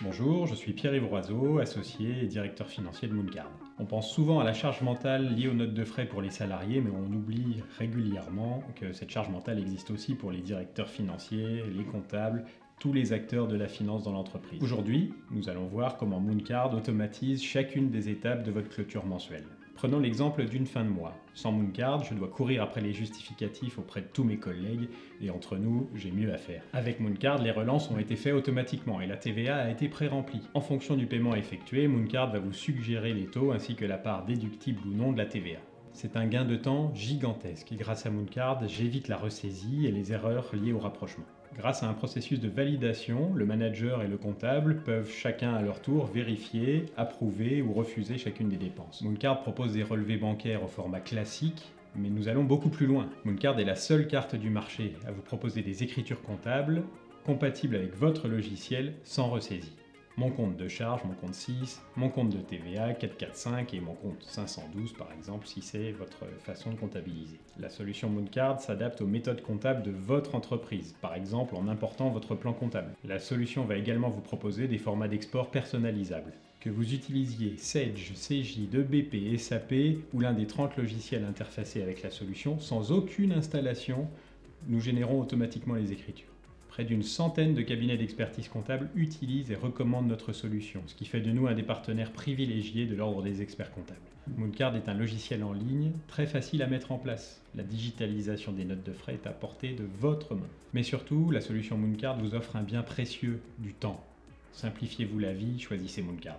Bonjour, je suis Pierre-Yves Roiseau, associé et directeur financier de Mooncard. On pense souvent à la charge mentale liée aux notes de frais pour les salariés, mais on oublie régulièrement que cette charge mentale existe aussi pour les directeurs financiers, les comptables, tous les acteurs de la finance dans l'entreprise. Aujourd'hui, nous allons voir comment Mooncard automatise chacune des étapes de votre clôture mensuelle. Prenons l'exemple d'une fin de mois. Sans Mooncard, je dois courir après les justificatifs auprès de tous mes collègues, et entre nous, j'ai mieux à faire. Avec Mooncard, les relances ont été faites automatiquement et la TVA a été pré-remplie. En fonction du paiement effectué, Mooncard va vous suggérer les taux ainsi que la part déductible ou non de la TVA. C'est un gain de temps gigantesque et grâce à Mooncard, j'évite la ressaisie et les erreurs liées au rapprochement. Grâce à un processus de validation, le manager et le comptable peuvent chacun à leur tour vérifier, approuver ou refuser chacune des dépenses. Mooncard propose des relevés bancaires au format classique, mais nous allons beaucoup plus loin. Mooncard est la seule carte du marché à vous proposer des écritures comptables compatibles avec votre logiciel sans ressaisie mon compte de charge, mon compte 6, mon compte de TVA 445 et mon compte 512 par exemple si c'est votre façon de comptabiliser. La solution Mooncard s'adapte aux méthodes comptables de votre entreprise, par exemple en important votre plan comptable. La solution va également vous proposer des formats d'export personnalisables. Que vous utilisiez Sage, CJ, 2BP, SAP ou l'un des 30 logiciels interfacés avec la solution, sans aucune installation, nous générons automatiquement les écritures. Près d'une centaine de cabinets d'expertise comptable utilisent et recommandent notre solution, ce qui fait de nous un des partenaires privilégiés de l'ordre des experts comptables. Mooncard est un logiciel en ligne très facile à mettre en place. La digitalisation des notes de frais est à portée de votre main. Mais surtout, la solution Mooncard vous offre un bien précieux, du temps. Simplifiez-vous la vie, choisissez Mooncard.